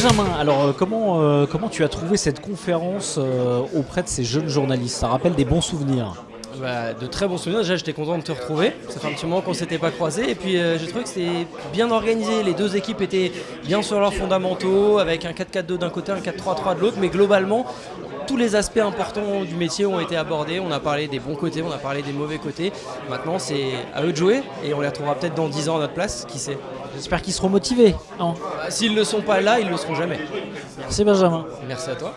Benjamin, alors euh, comment, euh, comment tu as trouvé cette conférence euh, auprès de ces jeunes journalistes? Ça rappelle des bons souvenirs Bah, de très bons souvenirs. Déjà, j'étais content de te retrouver. Ça fait un petit moment qu'on s'était pas croisés. Et puis, euh, j'ai trouvé que c'était bien organisé. Les deux équipes étaient bien sur leurs fondamentaux, avec un 4-4-2 d'un côté, un 4-3-3 de l'autre. Mais globalement, tous les aspects importants du métier ont été abordés. On a parlé des bons côtés, on a parlé des mauvais côtés. Maintenant, c'est à eux de jouer. Et on les retrouvera peut-être dans 10 ans à notre place. Qui sait J'espère qu'ils seront motivés. S'ils ne sont pas là, ils ne le seront jamais. Merci Benjamin. Merci à toi.